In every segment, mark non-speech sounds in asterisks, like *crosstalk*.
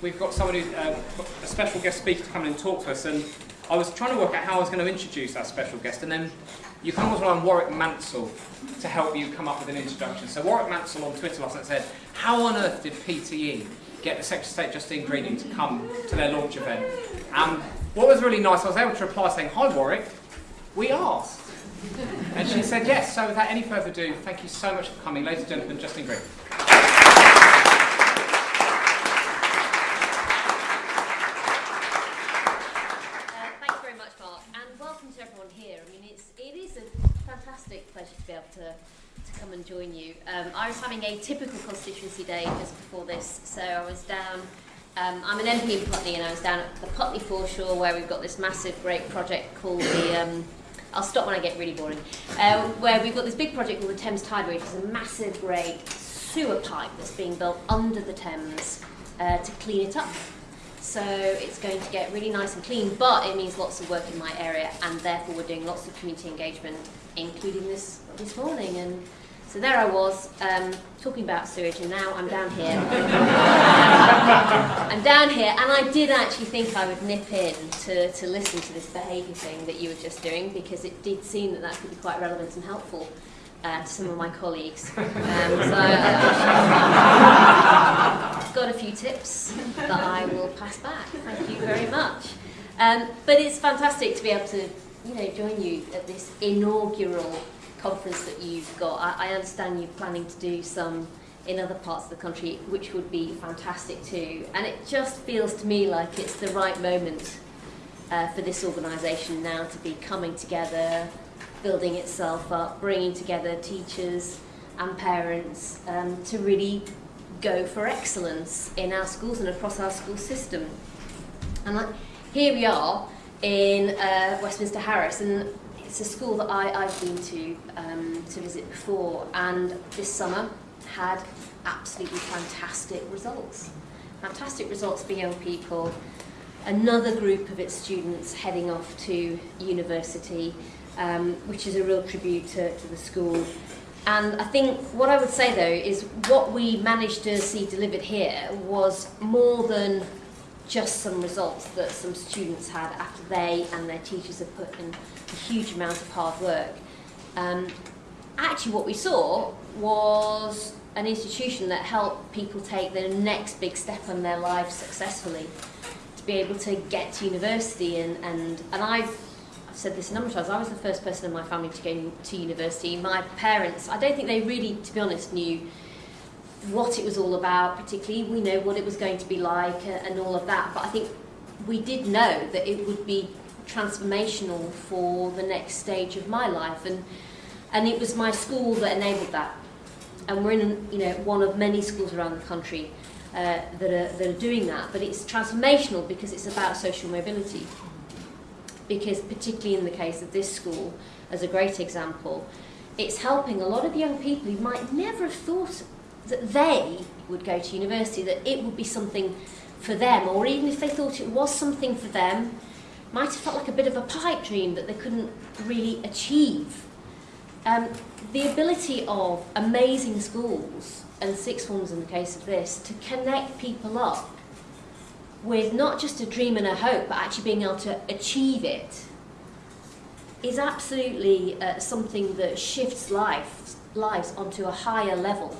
we've got someone who's uh, a special guest speaker to come in and talk to us, and I was trying to work out how I was going to introduce our special guest, and then you come along on Warwick Mansell to help you come up with an introduction. So Warwick Mansell on Twitter last night said, how on earth did PTE get the Secretary of State Justine Greening to come to their launch event? And what was really nice, I was able to reply saying, hi Warwick, we asked. And she said yes, so without any further ado, thank you so much for coming. Ladies and gentlemen, Justine Greening. Join you. Um, I was having a typical constituency day just before this, so I was down, um, I'm an MP in Putney and I was down at the Putney foreshore where we've got this massive great project called the, um, I'll stop when I get really boring, uh, where we've got this big project called the Thames Tideway, which is a massive great sewer pipe that's being built under the Thames uh, to clean it up. So it's going to get really nice and clean, but it means lots of work in my area, and therefore we're doing lots of community engagement, including this this morning. And so there I was, um, talking about sewage, and now I'm down here. *laughs* I'm down here, and I did actually think I would nip in to, to listen to this behaviour thing that you were just doing, because it did seem that that could be quite relevant and helpful uh, to some of my colleagues. Um, so I've got a few tips that I will pass back. Thank you very much. Um, but it's fantastic to be able to, you know, join you at this inaugural conference that you've got. I, I understand you're planning to do some in other parts of the country, which would be fantastic too. And it just feels to me like it's the right moment uh, for this organisation now to be coming together, building itself up, bringing together teachers and parents um, to really go for excellence in our schools and across our school system. And like, here we are in uh, Westminster Harris, and it's a school that I, I've been to um, to visit before, and this summer had absolutely fantastic results. Fantastic results for young people. Another group of its students heading off to university, um, which is a real tribute to, to the school. And I think what I would say though is what we managed to see delivered here was more than just some results that some students had after they and their teachers had put in a huge amount of hard work. Um, actually what we saw was an institution that helped people take the next big step in their lives successfully to be able to get to university and, and, and I've, I've said this a number of times, I was the first person in my family to go to university. My parents, I don't think they really, to be honest, knew what it was all about, particularly we know what it was going to be like and all of that, but I think we did know that it would be transformational for the next stage of my life and and it was my school that enabled that. And we're in you know one of many schools around the country uh, that are that are doing that but it's transformational because it's about social mobility. Because particularly in the case of this school as a great example it's helping a lot of young people who might never have thought that they would go to university that it would be something for them or even if they thought it was something for them might have felt like a bit of a pipe dream that they couldn't really achieve. Um, the ability of amazing schools, and six forms in the case of this, to connect people up with not just a dream and a hope, but actually being able to achieve it, is absolutely uh, something that shifts life, lives onto a higher level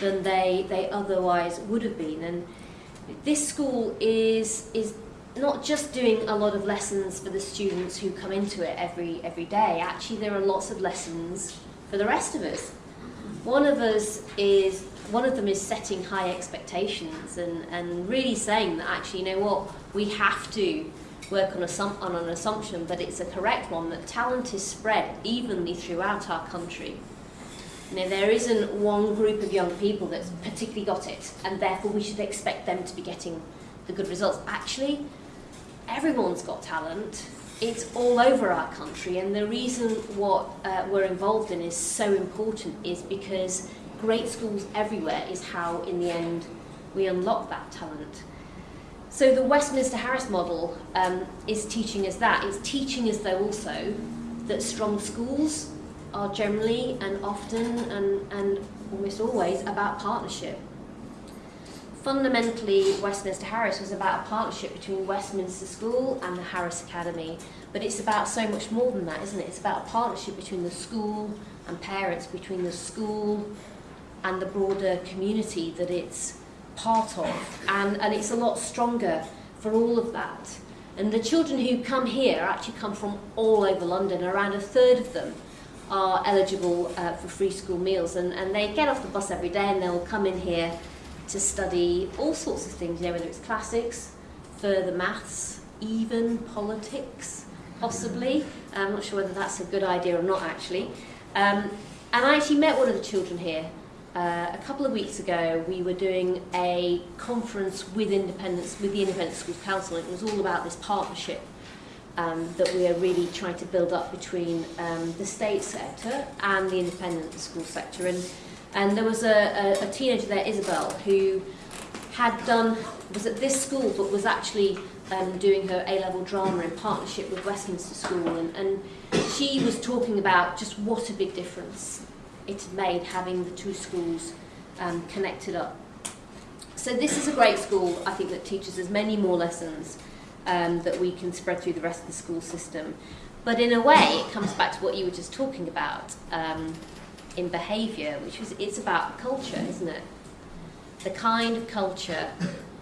than they, they otherwise would have been. And this school is, is not just doing a lot of lessons for the students who come into it every every day. Actually, there are lots of lessons for the rest of us. One of us is one of them is setting high expectations and, and really saying that actually, you know what, we have to work on, a, on an assumption, but it's a correct one, that talent is spread evenly throughout our country. There isn't one group of young people that's particularly got it, and therefore we should expect them to be getting the good results. Actually, everyone's got talent. It's all over our country, and the reason what uh, we're involved in is so important is because great schools everywhere is how, in the end, we unlock that talent. So the Westminster Harris model um, is teaching us that. It's teaching us, though, also that strong schools are generally and often and, and almost always about partnership. fundamentally, Westminster Harris was about a partnership between Westminster School and the Harris Academy. But it's about so much more than that, isn't it? It's about a partnership between the school and parents, between the school and the broader community that it's part of. And, and it's a lot stronger for all of that. And the children who come here actually come from all over London. Around a third of them are eligible uh, for free school meals. And, and they get off the bus every day and they'll come in here to study all sorts of things, you know, whether it's classics, further maths, even politics, possibly. I'm not sure whether that's a good idea or not, actually. Um, and I actually met one of the children here uh, a couple of weeks ago. We were doing a conference with independence, with the Independent Schools Council. and It was all about this partnership um, that we are really trying to build up between um, the state sector and the independent school sector. And And there was a, a, a teenager there, Isabel, who had done, was at this school, but was actually um, doing her A-level drama in partnership with Westminster School. And, and she was talking about just what a big difference it had made having the two schools um, connected up. So this is a great school, I think, that teaches us many more lessons um, that we can spread through the rest of the school system. But in a way, it comes back to what you were just talking about. Um, in behaviour, which is it's about culture, isn't it? The kind of culture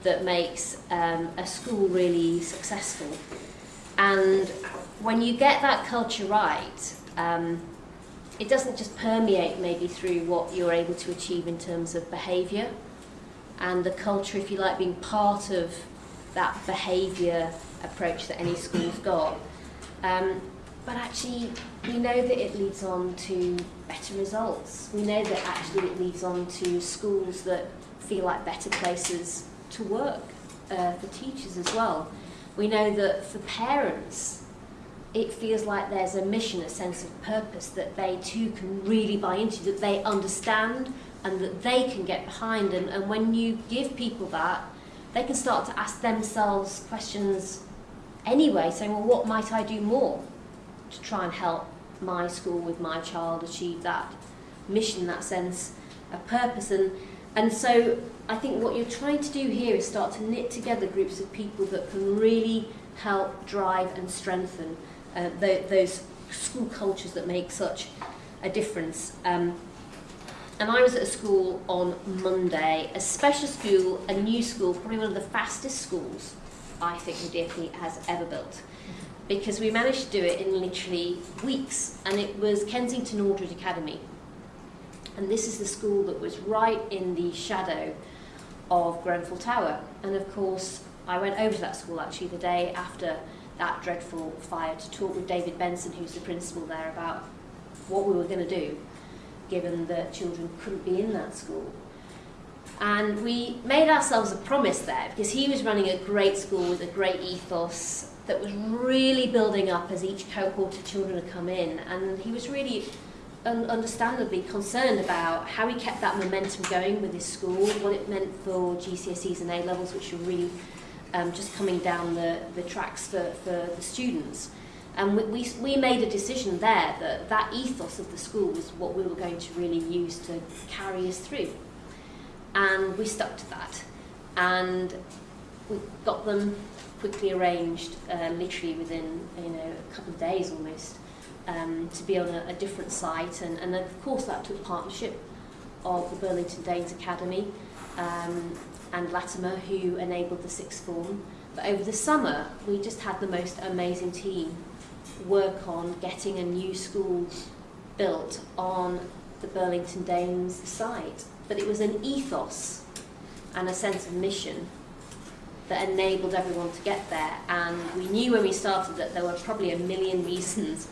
that makes um, a school really successful. And when you get that culture right, um, it doesn't just permeate maybe through what you're able to achieve in terms of behaviour and the culture, if you like, being part of that behaviour approach that any school's got. Um, but actually, we know that it leads on to better results. We know that actually it leads on to schools that feel like better places to work uh, for teachers as well. We know that for parents, it feels like there's a mission, a sense of purpose that they too can really buy into, that they understand and that they can get behind. And, and when you give people that, they can start to ask themselves questions anyway, saying, well, what might I do more to try and help my school with my child achieve that mission, that sense of purpose. And, and so I think what you're trying to do here is start to knit together groups of people that can really help drive and strengthen uh, the, those school cultures that make such a difference. Um, and I was at a school on Monday, a special school, a new school, probably one of the fastest schools I think the DFE has ever built. Because we managed to do it in literally weeks and it was Kensington Aldridge Academy. And this is the school that was right in the shadow of Grenfell Tower. And of course I went over to that school actually the day after that dreadful fire to talk with David Benson who's the principal there about what we were going to do given that children couldn't be in that school and we made ourselves a promise there because he was running a great school with a great ethos that was really building up as each cohort of children had come in. And he was really un understandably concerned about how he kept that momentum going with his school, what it meant for GCSEs and A-levels, which were really um, just coming down the, the tracks for, for the students. And we, we, we made a decision there that that ethos of the school was what we were going to really use to carry us through. And we stuck to that. And we got them quickly arranged, uh, literally within you know a couple of days almost, um, to be on a, a different site. And, and of course that took partnership of the Burlington Danes Academy um, and Latymer, who enabled the sixth form. But over the summer, we just had the most amazing team work on getting a new school built on the Burlington Danes site. But it was an ethos and a sense of mission that enabled everyone to get there. And we knew when we started that there were probably a million reasons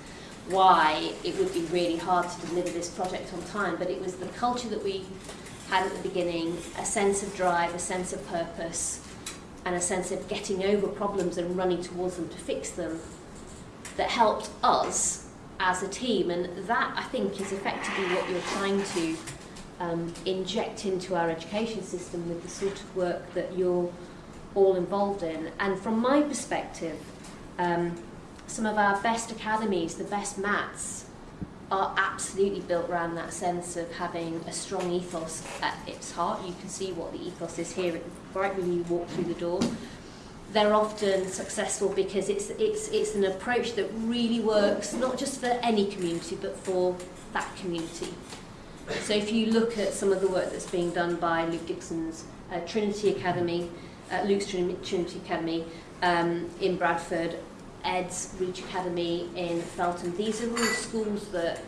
why it would be really hard to deliver this project on time, but it was the culture that we had at the beginning, a sense of drive, a sense of purpose, and a sense of getting over problems and running towards them to fix them that helped us as a team. And that, I think, is effectively what you're trying to um, inject into our education system with the sort of work that you're all involved in. And from my perspective, um, some of our best academies, the best MATs, are absolutely built around that sense of having a strong ethos at its heart. You can see what the ethos is here right when you walk through the door. They're often successful because it's, it's, it's an approach that really works, not just for any community, but for that community. So if you look at some of the work that's being done by Luke Dixon's uh, Trinity Academy, uh, Luke's Trinity Academy um, in Bradford, Ed's Reach Academy in Feltham. These are all schools that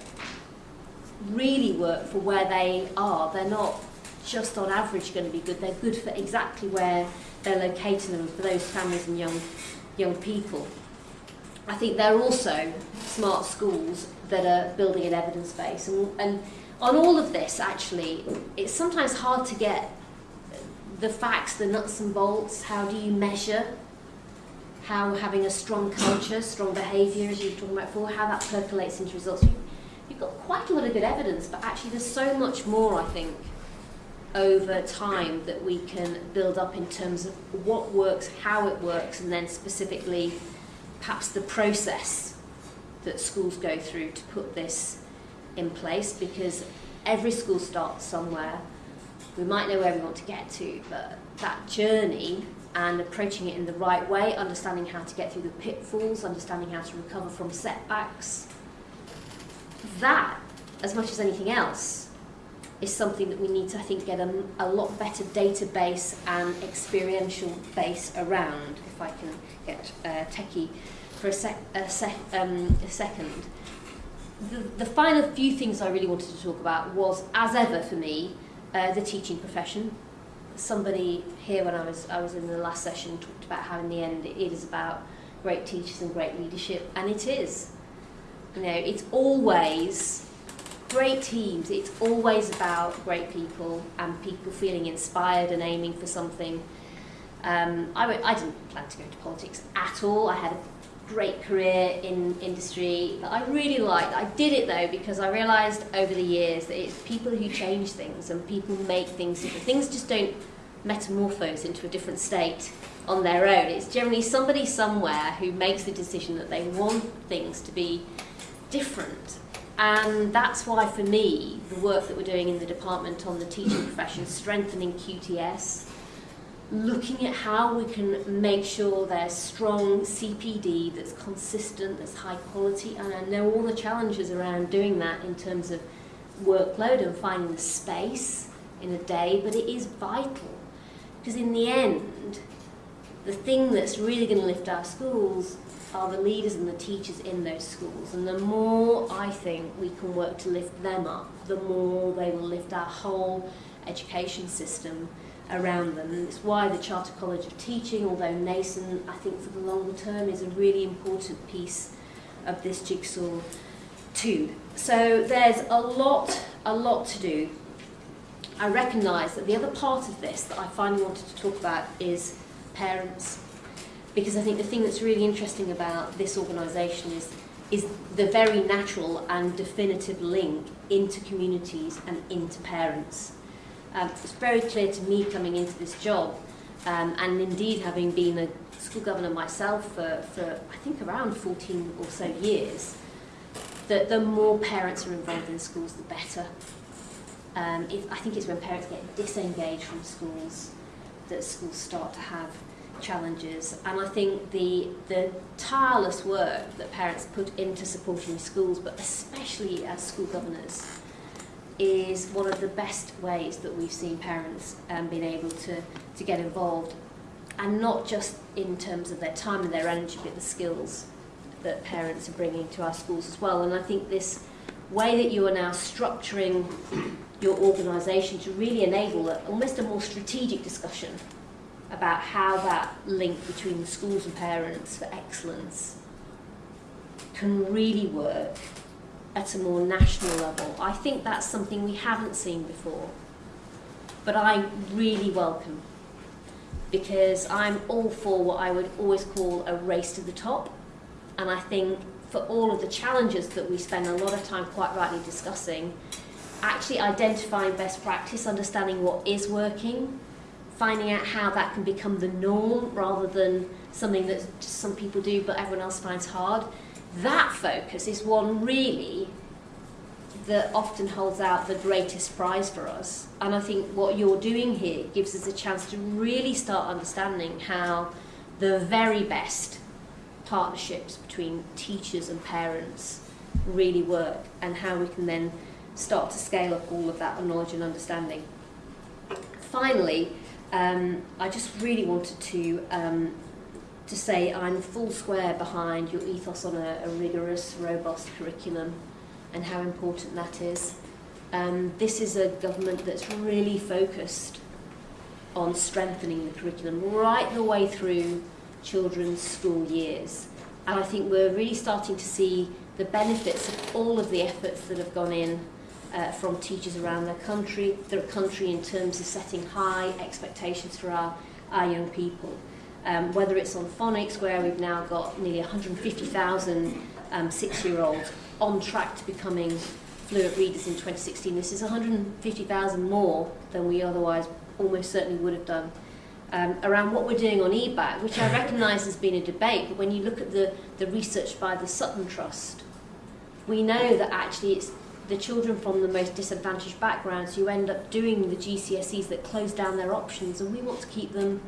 really work for where they are. They're not just on average going to be good. They're good for exactly where they're locating them for those families and young, young people. I think they're also smart schools that are building an evidence base. And, and on all of this, actually, it's sometimes hard to get the facts, the nuts and bolts. How do you measure how having a strong culture, strong behaviour, as you were talking about before, how that percolates into results? You've got quite a lot of good evidence, but actually there's so much more, I think, over time that we can build up in terms of what works, how it works, and then specifically perhaps the process that schools go through to put this in place because every school starts somewhere. We might know where we want to get to, but that journey and approaching it in the right way, understanding how to get through the pitfalls, understanding how to recover from setbacks, that, as much as anything else, is something that we need to, I think, get a, a lot better database and experiential base around, if I can get uh, techie for a, sec, a, sec, um, a second. The, the final few things I really wanted to talk about was, as ever for me, uh, the teaching profession. Somebody here when I was, I was in the last session talked about how in the end it is about great teachers and great leadership, and it is. You know, it's always great teams, it's always about great people and people feeling inspired and aiming for something. Um, I, I didn't plan to go into politics at all. I had a great career in industry that I really liked. I did it though because I realised over the years that it's people who change things and people make things different. Things just don't metamorphose into a different state on their own. It's generally somebody somewhere who makes the decision that they want things to be different and that's why, for me, the work that we're doing in the department on the teaching profession, strengthening QTS, looking at how we can make sure there's strong CPD that's consistent, that's high quality, and I know all the challenges around doing that in terms of workload and finding the space in a day, but it is vital. Because in the end, the thing that's really going to lift our schools are the leaders and the teachers in those schools. And the more I think we can work to lift them up, the more they will lift our whole education system around them. And it's why the Chartered College of Teaching, although nascent, I think for the longer term is a really important piece of this jigsaw too. So there's a lot, a lot to do. I recognise that the other part of this that I finally wanted to talk about is parents because I think the thing that's really interesting about this organisation is is the very natural and definitive link into communities and into parents. Um, it's very clear to me coming into this job, um, and indeed having been a school governor myself for, for I think around 14 or so years, that the more parents are involved in schools, the better. Um, I think it's when parents get disengaged from schools that schools start to have challenges and I think the the tireless work that parents put into supporting schools but especially as school governors is one of the best ways that we've seen parents um, being able to, to get involved and not just in terms of their time and their energy but the skills that parents are bringing to our schools as well. And I think this way that you are now structuring your organisation to really enable a, almost a more strategic discussion about how that link between schools and parents for excellence can really work at a more national level. I think that's something we haven't seen before, but I really welcome because I'm all for what I would always call a race to the top. And I think for all of the challenges that we spend a lot of time quite rightly discussing, actually identifying best practice, understanding what is working, finding out how that can become the norm rather than something that just some people do but everyone else finds hard. That focus is one really that often holds out the greatest prize for us. And I think what you're doing here gives us a chance to really start understanding how the very best partnerships between teachers and parents really work and how we can then start to scale up all of that knowledge and understanding. Finally, um, I just really wanted to um, to say I'm full square behind your ethos on a, a rigorous, robust curriculum and how important that is. Um, this is a government that's really focused on strengthening the curriculum right the way through children's school years. And I think we're really starting to see the benefits of all of the efforts that have gone in uh, from teachers around the country, the country in terms of setting high expectations for our, our young people. Um, whether it's on phonics, where we've now got nearly 150,000 um, six-year-olds on track to becoming fluent readers in 2016. This is 150,000 more than we otherwise almost certainly would have done. Um, around what we're doing on EBacc, which I recognise has been a debate, but when you look at the, the research by the Sutton Trust, we know that actually it's the children from the most disadvantaged backgrounds who end up doing the GCSEs that close down their options, and we want to keep them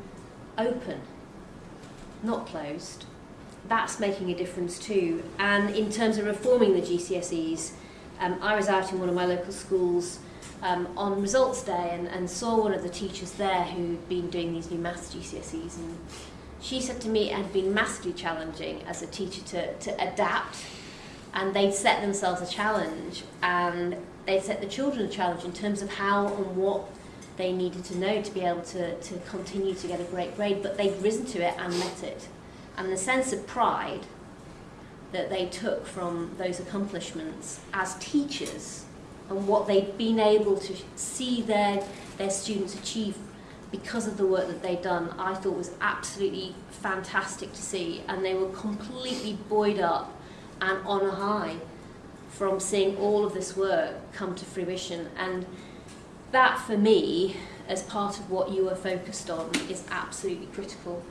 open, not closed. That's making a difference too. And in terms of reforming the GCSEs, um, I was out in one of my local schools um, on results day and, and saw one of the teachers there who'd been doing these new maths GCSEs and she said to me it had been massively challenging as a teacher to, to adapt and they'd set themselves a challenge and they'd set the children a challenge in terms of how and what they needed to know to be able to, to continue to get a great grade but they'd risen to it and met it and the sense of pride that they took from those accomplishments as teachers and what they'd been able to see their, their students achieve because of the work that they'd done, I thought was absolutely fantastic to see. And they were completely buoyed up and on a high from seeing all of this work come to fruition. And that, for me, as part of what you are focused on, is absolutely critical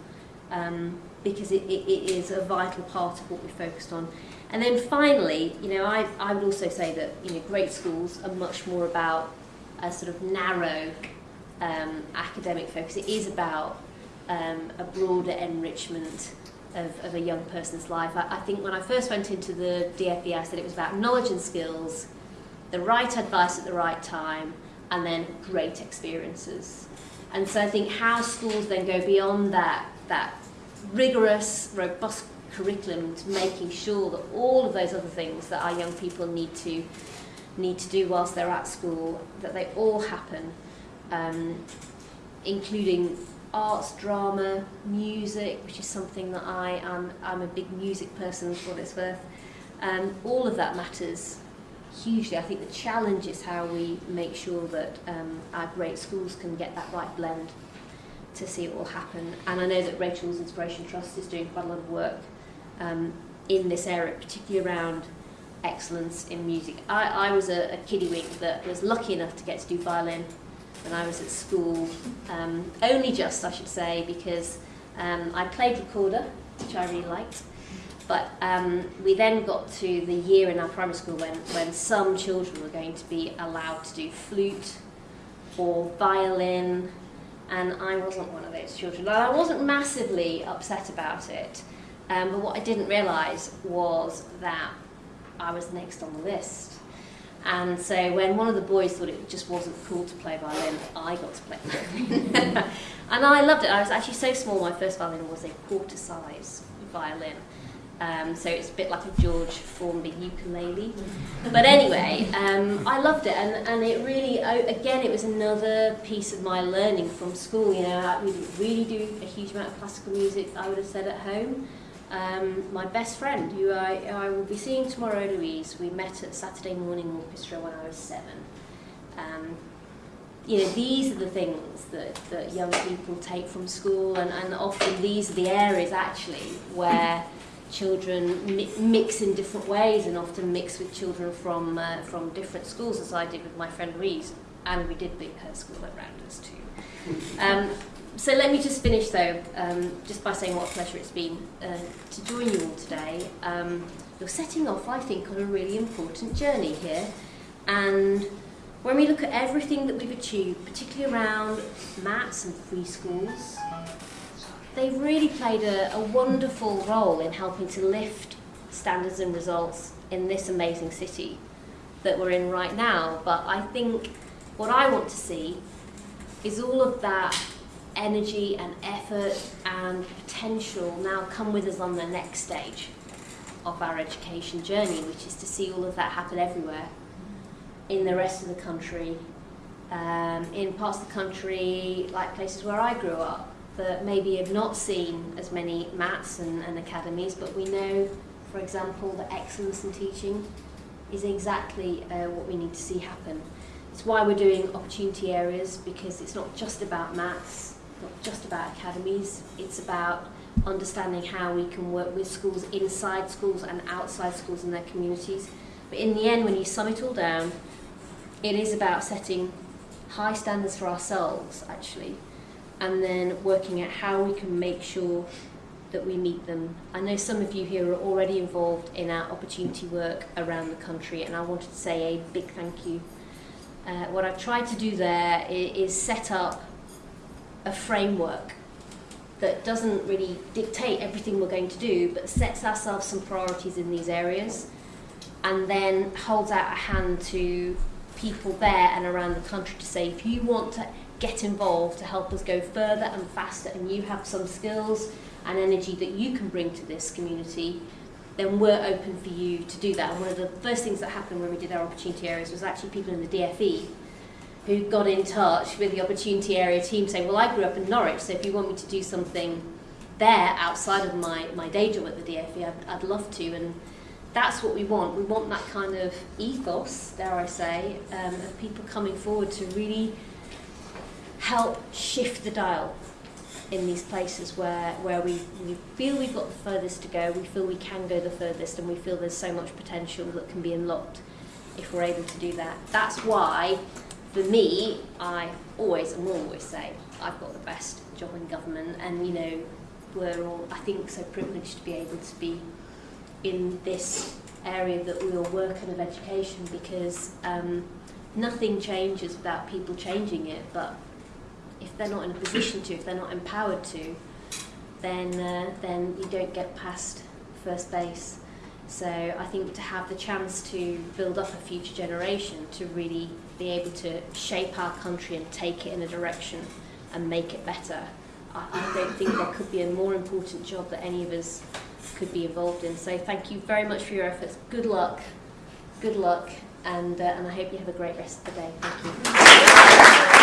um, because it, it, it is a vital part of what we're focused on. And then finally, you know, I, I would also say that, you know, great schools are much more about a sort of narrow um, academic focus. It is about um, a broader enrichment of, of a young person's life. I, I think when I first went into the DFE, I said it was about knowledge and skills, the right advice at the right time, and then great experiences. And so I think how schools then go beyond that, that rigorous, robust curriculum to making sure that all of those other things that our young people need to need to do whilst they're at school, that they all happen, um, including arts, drama, music, which is something that I am I'm a big music person for what it's worth. Um, all of that matters hugely. I think the challenge is how we make sure that um, our great schools can get that right blend to see it all happen. And I know that Rachel's Inspiration Trust is doing quite a lot of work um, in this area, particularly around excellence in music. I, I was a, a kiddywink that was lucky enough to get to do violin when I was at school, um, only just, I should say, because um, I played recorder, which I really liked, but um, we then got to the year in our primary school when, when some children were going to be allowed to do flute or violin, and I wasn't one of those children. And I wasn't massively upset about it, um, but what I didn't realise was that I was next on the list. And so when one of the boys thought it just wasn't cool to play violin, I got to play violin. *laughs* and I loved it. I was actually so small, my first violin was a quarter size violin. Um, so it's a bit like a George Formby ukulele. But anyway, um, I loved it, and, and it really, again, it was another piece of my learning from school. You know, we didn't really do a huge amount of classical music, I would have said at home. Um, my best friend, who I, I will be seeing tomorrow, Louise, we met at Saturday Morning Orchestra when I was seven. Um, you know, these are the things that, that young people take from school, and, and often these are the areas actually where children mi mix in different ways and often mix with children from, uh, from different schools, as I did with my friend Louise, and we did big her school at Rounders too. Um, so let me just finish though, um, just by saying what a pleasure it's been uh, to join you all today. Um, you're setting off, I think, on a really important journey here. And when we look at everything that we've achieved, particularly around MATs and free schools, they've really played a, a wonderful role in helping to lift standards and results in this amazing city that we're in right now. But I think what I want to see is all of that energy and effort and potential now come with us on the next stage of our education journey, which is to see all of that happen everywhere in the rest of the country, um, in parts of the country like places where I grew up that maybe have not seen as many MATs and, and academies, but we know, for example, that excellence in teaching is exactly uh, what we need to see happen. It's why we're doing opportunity areas because it's not just about MATs, not just about academies, it's about understanding how we can work with schools inside schools and outside schools and their communities. But in the end, when you sum it all down, it is about setting high standards for ourselves, actually, and then working out how we can make sure that we meet them. I know some of you here are already involved in our opportunity work around the country, and I wanted to say a big thank you. Uh, what I've tried to do there is set up a framework that doesn't really dictate everything we're going to do, but sets ourselves some priorities in these areas, and then holds out a hand to people there and around the country to say if you want to get involved to help us go further and faster and you have some skills and energy that you can bring to this community, then we're open for you to do that. And one of the first things that happened when we did our opportunity areas was actually people in the DFE who got in touch with the opportunity area team saying, well, I grew up in Norwich, so if you want me to do something there outside of my, my day job at the DFE, I'd, I'd love to. And that's what we want. We want that kind of ethos, dare I say, um, of people coming forward to really help shift the dial in these places where, where we, we feel we've got the furthest to go, we feel we can go the furthest, and we feel there's so much potential that can be unlocked if we're able to do that. That's why, for me, I always and will always say I've got the best job in government, and you know, we're all, I think, so privileged to be able to be in this area that we all work in of education because um, nothing changes without people changing it but if they're not in a position to, if they're not empowered to, then uh, then you don't get past first base. So I think to have the chance to build up a future generation to really be able to shape our country and take it in a direction and make it better, I, I don't think there could be a more important job that any of us could be involved in. So thank you very much for your efforts. Good luck, good luck, and, uh, and I hope you have a great rest of the day. Thank you.